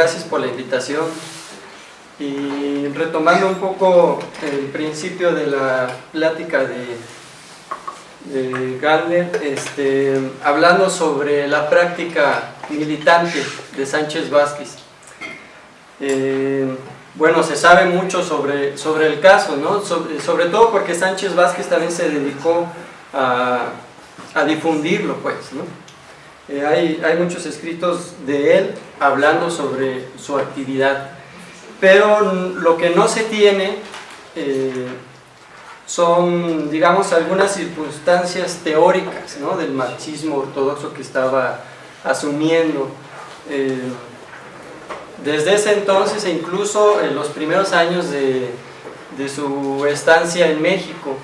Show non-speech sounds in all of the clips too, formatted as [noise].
gracias por la invitación. Y retomando un poco el principio de la plática de, de Gardner, este, hablando sobre la práctica militante de Sánchez Vázquez. Eh, bueno, se sabe mucho sobre, sobre el caso, ¿no? sobre, sobre, todo porque Sánchez Vázquez también se dedicó a, a difundirlo, pues, ¿no? Eh, hay, muchos escritos de él hablando sobre su actividad, pero lo que no se tiene eh, son, digamos, algunas circunstancias teóricas ¿no? del marxismo ortodoxo que estaba asumiendo. Eh, desde ese entonces e incluso en los primeros años de su estancia en México,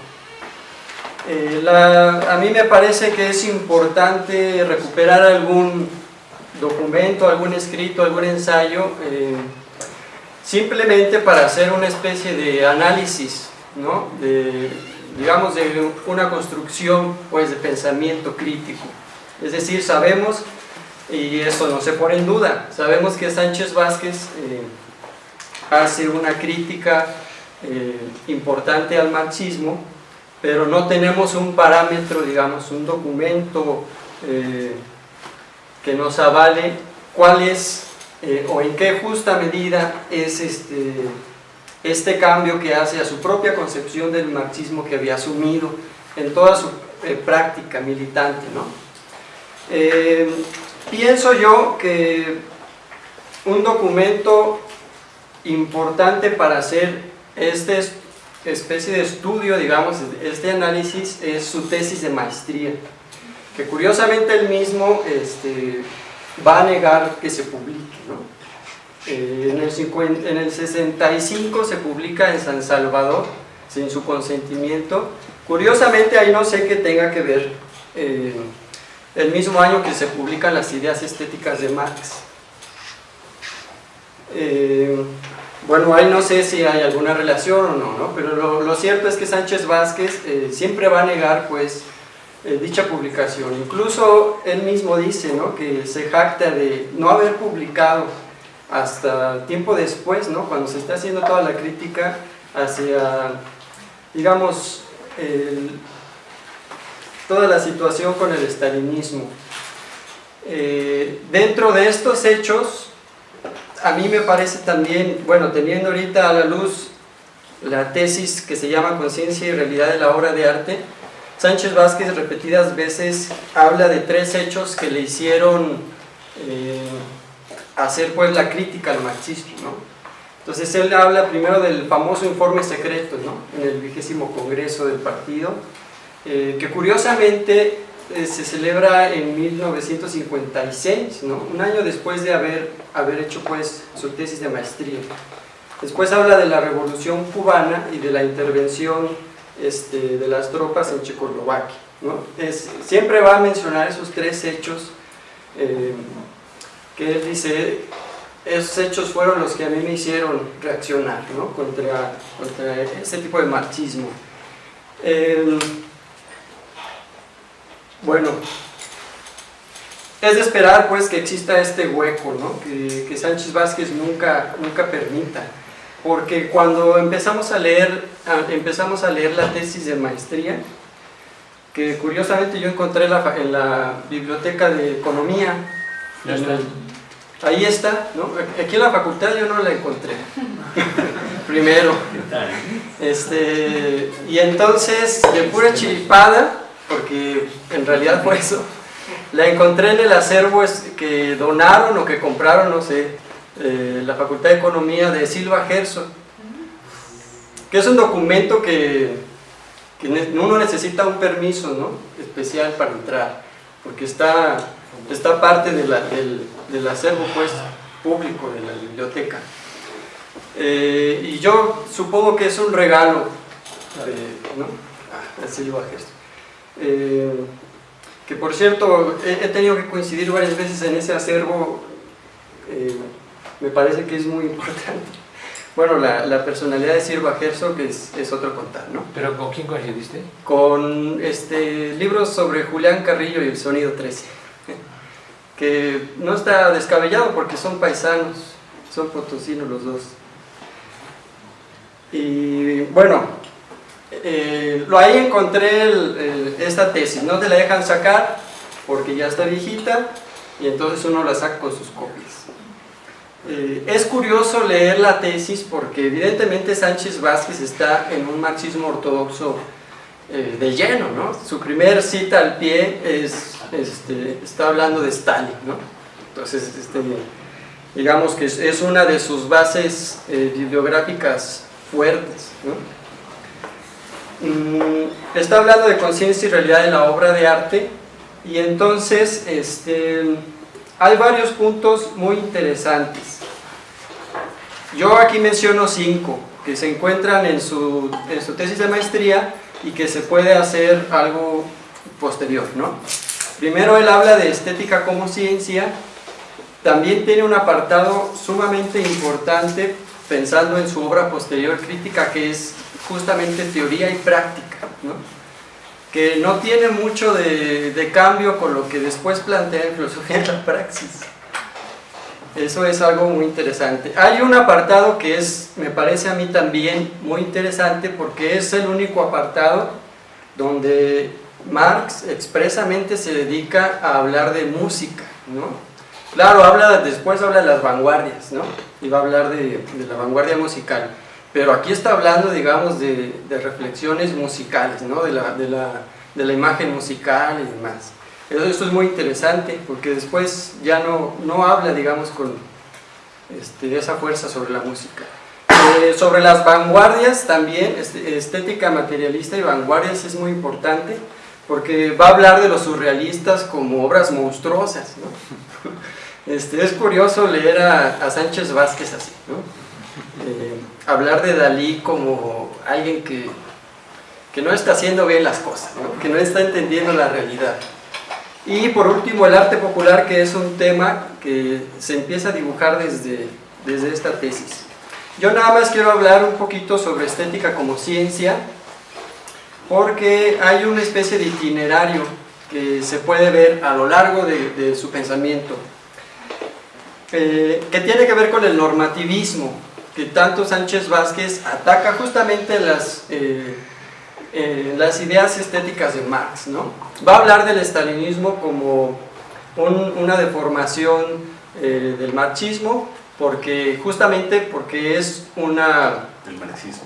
eh, a mí me parece que es importante recuperar algún documento, algún escrito, algún ensayo, eh, simplemente para hacer una especie de análisis, ¿no? de, digamos, de una construcción pues, de pensamiento crítico. Es decir, sabemos, y esto no se pone en duda, sabemos que Sánchez Vázquez eh, hace una crítica importante al marxismo, pero no tenemos un parámetro, digamos, un documento eh, que nos avale cuál es eh, o en qué justa medida es este, este cambio que hace a su propia concepción del marxismo que había asumido en toda su eh, práctica militante. ¿no? Pienso yo que un documento importante para hacer este especie de estudio, digamos, este análisis es su tesis de maestría, que curiosamente él mismo este, va a negar que se publique. ¿no? Eh, en, el 50, en, el 65 se publica en San Salvador, sin su consentimiento. Curiosamente ahí no sé qué tenga que ver eh, el mismo año que se publican las ideas estéticas de Marx. Eh, bueno, ahí no sé si hay alguna relación o no, ¿no? pero lo, cierto es que Sánchez Vázquez eh, siempre va a negar pues, eh, dicha publicación. Incluso él mismo dice ¿no? que se jacta de no haber publicado hasta tiempo después, ¿no? cuando se está haciendo toda la crítica hacia, digamos, toda la situación con el estalinismo. Eh, dentro de estos hechos, a mí me parece también, bueno, teniendo ahorita a la luz la tesis que se llama Conciencia y Realidad de la Obra de Arte, Sánchez Vázquez repetidas veces habla de tres hechos que le hicieron eh, hacer pues la crítica al marxismo, ¿no? Entonces él habla primero del famoso informe secreto, ¿no? En el vigésimo congreso del partido, eh, que curiosamente eh, se celebra en 1956, ¿no? un año después de haber, haber hecho pues, su tesis de maestría. Después habla de la revolución cubana y de la intervención este, de las tropas en Checoslovaquia. ¿no? Es, siempre va a mencionar esos tres hechos eh, que él dice, esos hechos fueron los que a mí me hicieron reaccionar ¿no? contra, contra ese tipo de marxismo. Eh, bueno, es de esperar pues que exista este hueco, ¿no? que, que, Sánchez Vázquez nunca, nunca permita, porque cuando empezamos a, leer, empezamos a leer la tesis de maestría, que curiosamente yo encontré la, en la biblioteca de economía, el, ahí está, ¿no? aquí en la facultad yo no la encontré, [laughs] primero, este, y entonces de pura chiripada, porque en realidad fue eso. La encontré en el acervo que donaron o que compraron, no sé, eh, la Facultad de Economía de Silva Gerson, que es un documento que, que uno necesita un permiso ¿no? especial para entrar, porque está, está parte de del, del, acervo pues, público de la biblioteca. Eh, y yo supongo que es un regalo de Silva Gerson. Eh, que por cierto, he, he, tenido que coincidir varias veces en ese acervo, eh, me parece que es muy [laughs] importante. Bueno, la, la personalidad de Silva Herzog es, es, otro contar, ¿no? ¿Pero con quién coincidiste? Con este, libros sobre Julián Carrillo y el Sonido 13, [laughs] que no está descabellado porque son paisanos, son potosinos los dos. Y bueno, eh, lo ahí encontré esta tesis, no te la dejan sacar porque ya está viejita y entonces uno la saca con sus copias. Eh, es curioso leer la tesis porque evidentemente Sánchez Vázquez está en un marxismo ortodoxo eh, de lleno, ¿no? Su primer cita al pie es, este, está hablando de Stalin, ¿no? Entonces, este, digamos que es, una de sus bases bibliográficas fuertes, ¿no? Mm, está hablando de conciencia y realidad en la obra de arte y entonces este, hay varios puntos muy interesantes. Yo aquí menciono cinco que se encuentran en su, en su tesis de maestría y que se puede hacer algo posterior. ¿no? Primero él habla de estética como ciencia, también tiene un apartado sumamente importante pensando en su obra posterior crítica que es justamente teoría y práctica. ¿no? que no tiene mucho de, cambio con lo que después plantea en filosofía en [laughs] la praxis. Eso es algo muy interesante. Hay un apartado que es, me parece a mí también muy interesante porque es el único apartado donde Marx expresamente se dedica a hablar de música, ¿no? Claro, habla, después habla de las vanguardias, ¿no? Y va a hablar de, de la vanguardia musical pero aquí está hablando, digamos, de, reflexiones musicales, ¿no? de, la, imagen musical y demás. Esto es muy interesante porque después ya no, no habla, digamos, con este, esa fuerza sobre la música. Eh, sobre las vanguardias también, este, estética materialista y vanguardias es muy importante porque va a hablar de los surrealistas como obras monstruosas. ¿no? [laughs] Este, es curioso leer a, a Sánchez Vázquez así. ¿no? Eh, hablar de Dalí como alguien que, que, no está haciendo bien las cosas, que no está entendiendo la realidad. Y por último el arte popular que es un tema que se empieza a dibujar desde, desde esta tesis. Yo nada más quiero hablar un poquito sobre estética como ciencia porque hay una especie de itinerario que se puede ver a lo largo de, su pensamiento eh, que tiene que ver con el normativismo que tanto Sánchez Vázquez ataca justamente las, eh, eh, las ideas estéticas de Marx. ¿no? Va a hablar del estalinismo como una deformación eh, del marxismo, porque justamente porque es una... Del marxismo.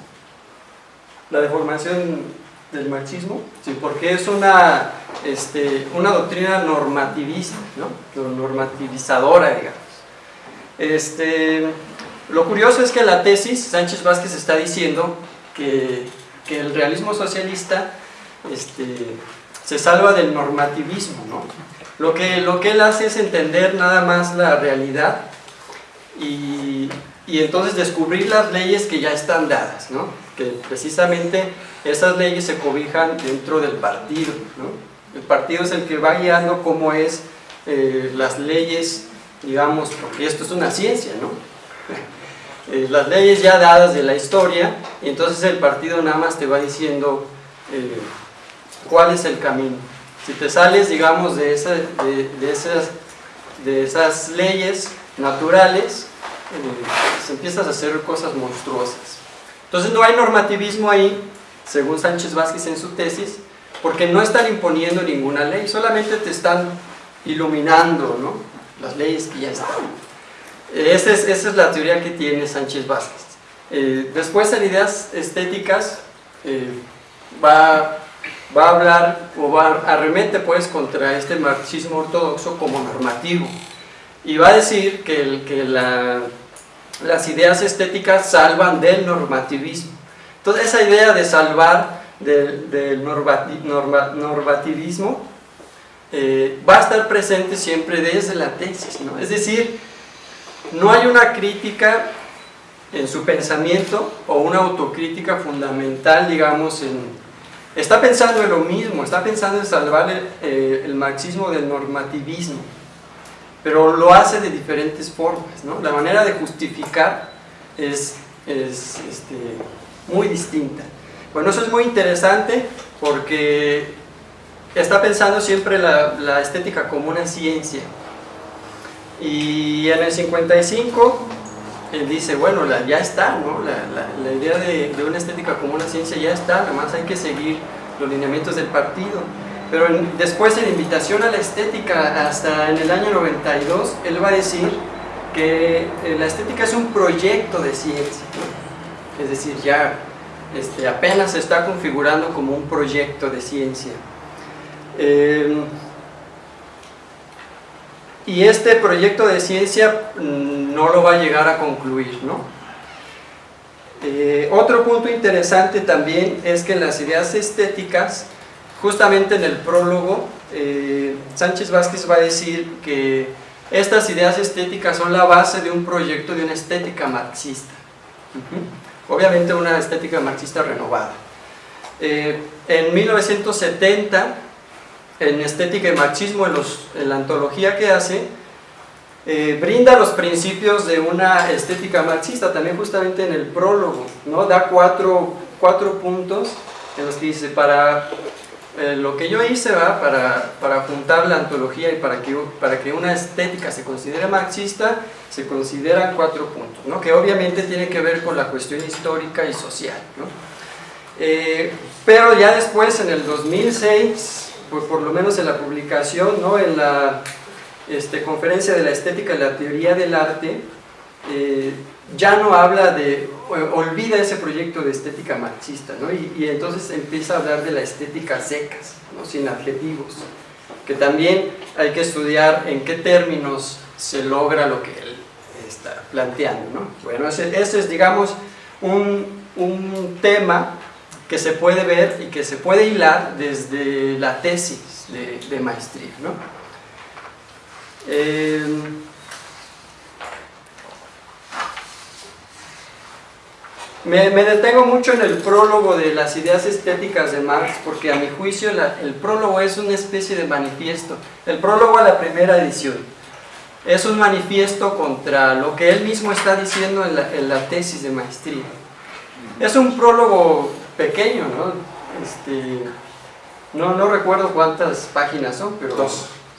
La deformación del marxismo, sí, porque es una, este, una doctrina normativista, ¿no? normativizadora, digamos. Este, lo curioso es que la tesis, Sánchez Vázquez está diciendo que, el realismo socialista este, se salva del normativismo, ¿no? Lo que, lo que él hace es entender nada más la realidad y, entonces descubrir las leyes que ya están dadas, ¿no? Que precisamente esas leyes se cobijan dentro del partido, ¿no? El partido es el que va guiando cómo es eh, las leyes, digamos, porque esto es una ciencia, ¿no? Eh, las leyes ya dadas de la historia y entonces el partido nada más te va diciendo eh, cuál es el camino. Si te sales, digamos, de, de, esas, de esas leyes naturales, eh, empiezas a hacer cosas monstruosas. Entonces no hay normativismo ahí, según Sánchez Vázquez en su tesis, porque no están imponiendo ninguna ley, solamente te están iluminando ¿no? las leyes que ya están. Esa es, la teoría que tiene Sánchez Vázquez. Eh, después en ideas estéticas eh, va, va, a hablar o va, arremete pues contra este marxismo ortodoxo como normativo y va a decir que, el, que la, las ideas estéticas salvan del normativismo. Entonces esa idea de salvar del, normativismo eh, va a estar presente siempre desde la tesis, ¿no? es decir, no hay una crítica en su pensamiento o una autocrítica fundamental, digamos, en, está pensando en lo mismo, está pensando en salvar el, eh, marxismo del normativismo, pero lo hace de diferentes formas, ¿no? La manera de justificar es, este, muy distinta. Bueno, eso es muy interesante porque está pensando siempre la estética como una ciencia, y en el 55 él dice, bueno, ya está, ¿no? la, idea de, una estética como una ciencia ya está, nada más hay que seguir los lineamientos del partido. Pero después en invitación a la estética, hasta en el año 92, él va a decir que eh, la estética es un proyecto de ciencia, es decir, ya este, apenas se está configurando como un proyecto de ciencia. Eh, y este proyecto de ciencia mm, no lo va a llegar a concluir, ¿no? Eh, otro punto interesante también es que en las ideas estéticas, justamente en el prólogo, eh, Sánchez Vázquez va a decir que estas ideas estéticas son la base de un proyecto de una estética marxista. Obviamente una estética marxista renovada. Eh, en 1970 en Estética y Marxismo, en, los, en la antología que hace, eh, brinda los principios de una estética marxista, también justamente en el prólogo, ¿no? da cuatro, cuatro puntos en los que dice, para eh, lo que yo hice, ¿va? Para, para juntar la antología y para que, para que una estética se considere marxista, se consideran cuatro puntos, ¿no? que obviamente tiene que ver con la cuestión histórica y social. ¿no? Eh, pero ya después, en el 2006, pues por lo menos en la publicación, ¿no? en la este, conferencia de la estética y la teoría del arte, eh, ya no habla de, olvida ese proyecto de estética marxista, ¿no? y, entonces empieza a hablar de la estética secas, ¿no? sin adjetivos, que también hay que estudiar en qué términos se logra lo que él está planteando. ¿no? Bueno, ese, ese es, digamos, un, un tema que se puede ver y que se puede hilar desde la tesis de, maestría. ¿no? Eh, me, detengo mucho en el prólogo de las ideas estéticas de Marx porque a mi juicio el prólogo es una especie de manifiesto. El prólogo a la primera edición es un manifiesto contra lo que él mismo está diciendo en la tesis de maestría. Es un prólogo pequeño, ¿no? Este, no, no recuerdo cuántas páginas son, pero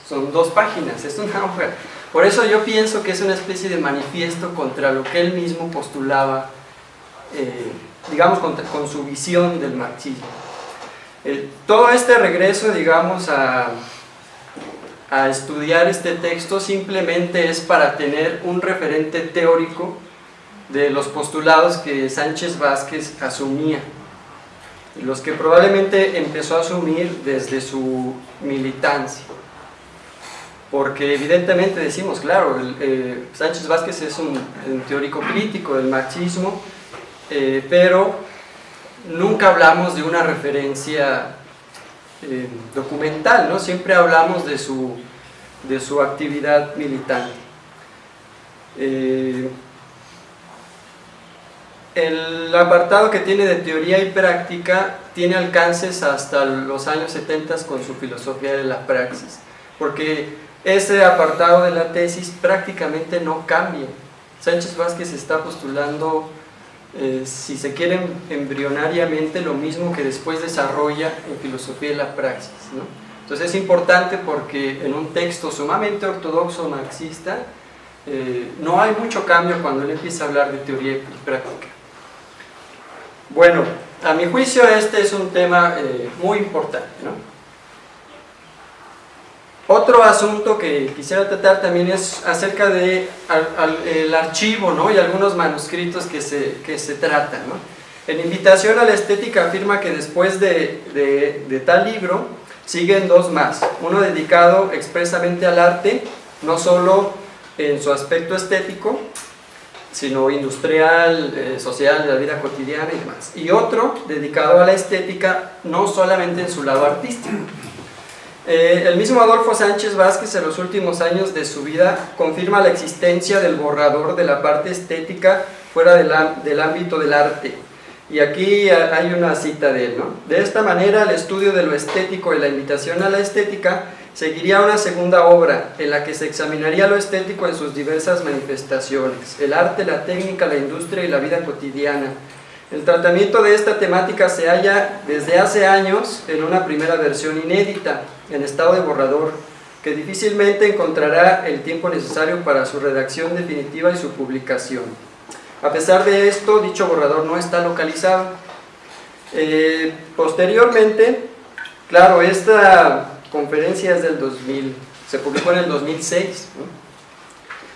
son dos páginas, es una hoja. Por eso yo pienso que es una especie de manifiesto contra lo que él mismo postulaba, eh, digamos, con, su visión del marxismo. Eh, todo este regreso, digamos, a, a estudiar este texto simplemente es para tener un referente teórico de los postulados que Sánchez Vázquez asumía los que probablemente empezó a asumir desde su militancia. Porque evidentemente decimos, claro, eh, Sánchez Vázquez es un, teórico crítico del marxismo, eh, pero nunca hablamos de una referencia eh, documental, ¿no? siempre hablamos de su, de su actividad militante. El apartado que tiene de teoría y práctica tiene alcances hasta los años 70 con su filosofía de la praxis, porque ese apartado de la tesis prácticamente no cambia. Sánchez Vázquez está postulando, eh, si se quiere embrionariamente, lo mismo que después desarrolla en filosofía de la praxis. Entonces es importante porque en un texto sumamente ortodoxo marxista, eh, no hay mucho cambio cuando él empieza a hablar de teoría y práctica. Bueno, a mi juicio este es un tema eh, muy importante. Otro asunto que quisiera tratar también es acerca del de el archivo ¿no? y algunos manuscritos que se, que se tratan. ¿no? En Invitación a la Estética afirma que después de, de, de tal libro siguen dos más, uno dedicado expresamente al arte, no solo en su aspecto estético, sino industrial, eh, social, de la vida cotidiana y demás. Y otro dedicado a la estética, no solamente en su lado artístico. Eh, el mismo Adolfo Sánchez Vázquez en los últimos años de su vida confirma la existencia del borrador de la parte estética fuera del ámbito del arte. Y aquí hay una cita de él, ¿no? De esta manera, el estudio de lo estético y la invitación a la estética Seguiría una segunda obra en la que se examinaría lo estético en sus diversas manifestaciones, el arte, la técnica, la industria y la vida cotidiana. El tratamiento de esta temática se halla desde hace años en una primera versión inédita, en estado de borrador, que difícilmente encontrará el tiempo necesario para su redacción definitiva y su publicación. A pesar de esto, dicho borrador no está localizado. Eh, posteriormente, claro, esta conferencia es del 2000, se publicó en el 2006.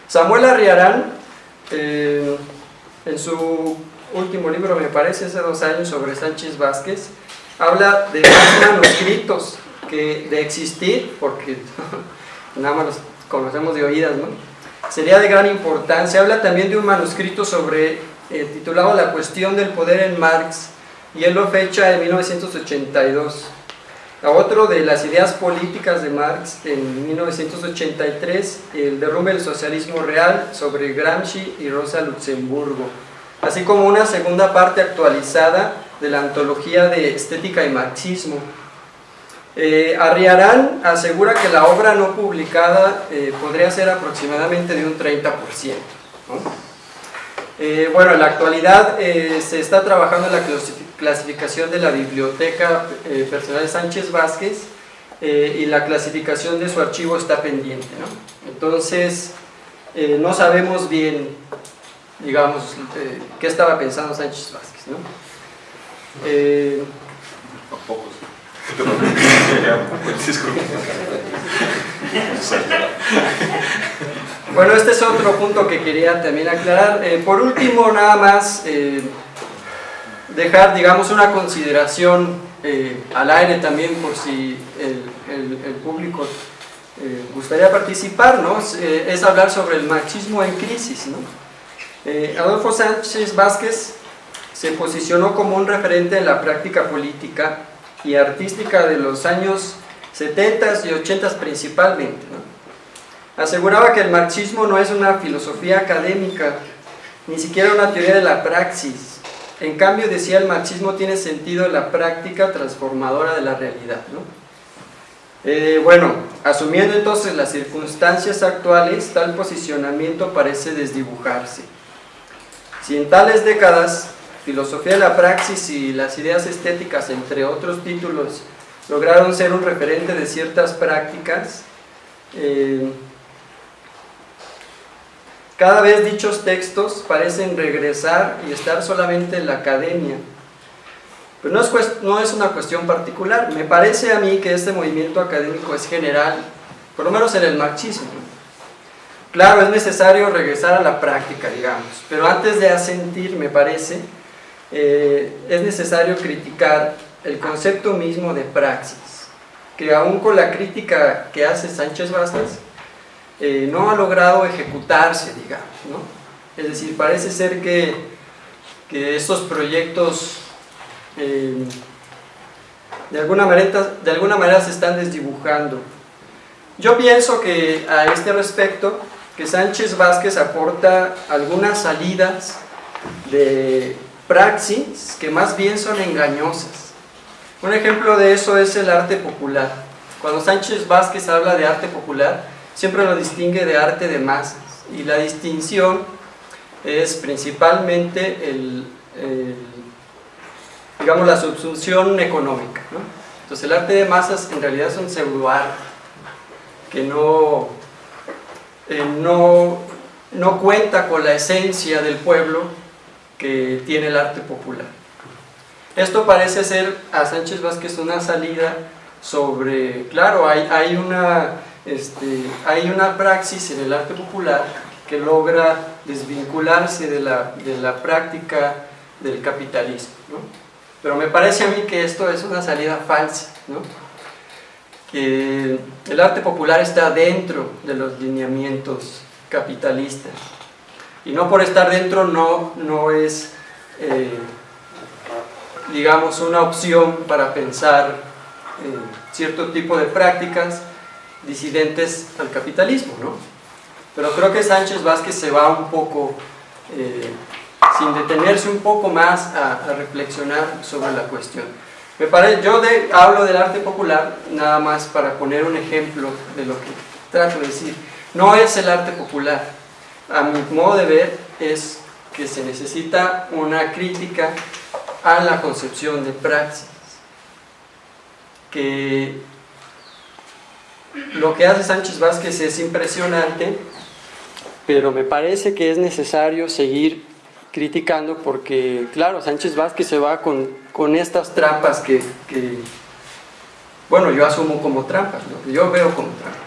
Samuel Arriarán, eh, en su último libro, me parece, hace dos años, sobre Sánchez Vázquez, habla de más manuscritos que de existir, porque [laughs] nada más los conocemos de oídas, ¿no? sería de gran importancia. Habla también de un manuscrito sobre, eh, titulado La cuestión del poder en Marx, y él lo fecha en 1982. A otro de las ideas políticas de Marx en 1983, el derrumbe del socialismo real sobre Gramsci y Rosa Luxemburgo, así como una segunda parte actualizada de la antología de estética y marxismo, eh, Arriarán asegura que la obra no publicada eh, podría ser aproximadamente de un 30%. Eh, bueno, en la actualidad eh, se está trabajando en la clasificación de la biblioteca personal de Sánchez Vázquez y la clasificación de su archivo está pendiente. Entonces, no sabemos bien, digamos, qué estaba pensando Sánchez Vázquez. ¿no? [laughs] Bueno, este es otro punto que quería también aclarar. Eh, por último, nada más eh, dejar, digamos, una consideración eh, al aire también por si el, público gustaría participar, ¿no? es hablar sobre el marxismo en crisis, ¿no? Adolfo Sánchez Vázquez se posicionó como un referente en la práctica política y artística de los años 70 y 80 principalmente. Aseguraba que el marxismo no es una filosofía académica, ni siquiera una teoría de la praxis. En cambio, decía, el marxismo tiene sentido en la práctica transformadora de la realidad. Eh, bueno, asumiendo entonces las circunstancias actuales, tal posicionamiento parece desdibujarse. Si en tales décadas Filosofía de la praxis y las ideas estéticas, entre otros títulos, lograron ser un referente de ciertas prácticas. Eh, cada vez dichos textos parecen regresar y estar solamente en la academia. Pero no es, una cuestión particular. Me parece a mí que este movimiento académico es general, por lo menos en el marxismo. Claro, es necesario regresar a la práctica, digamos, pero antes de asentir, me parece, eh, es necesario criticar el concepto mismo de praxis, que aún con la crítica que hace Sánchez Vázquez, eh, no ha logrado ejecutarse, digamos, ¿no? Es decir, parece ser que, que estos proyectos eh, de, alguna manera, de alguna manera se están desdibujando. Yo pienso que a este respecto, que Sánchez Vázquez aporta algunas salidas de praxis que más bien son engañosas. Un ejemplo de eso es el arte popular. Cuando Sánchez Vázquez habla de arte popular, siempre lo distingue de arte de masas. Y la distinción es principalmente el, digamos, la subsunción económica. Entonces el arte de masas en realidad es un pseudoarte que no, eh, no, no cuenta con la esencia del pueblo que tiene el arte popular. Esto parece ser a Sánchez Vázquez una salida sobre, claro, hay, hay, una, este, hay una praxis en el arte popular que logra desvincularse de la, de la práctica del capitalismo. Pero me parece a mí que esto es una salida falsa, que el arte popular está dentro de los lineamientos capitalistas y no por estar dentro no, no es, eh, digamos, una opción para pensar eh, cierto tipo de prácticas disidentes al capitalismo, ¿no? Pero creo que Sánchez Vázquez se va un poco, eh, sin detenerse un poco más a, reflexionar sobre la cuestión. Me parece, yo de, hablo del arte popular nada más para poner un ejemplo de lo que trato de decir. No es el arte popular, a mi modo de ver, es que se necesita una crítica a la concepción de praxis. Que lo que hace Sánchez Vázquez es impresionante, pero me parece que es necesario seguir criticando porque, claro, Sánchez Vázquez se va con, con estas trampas que, que, bueno, yo asumo como trampas, lo que yo veo como trampas.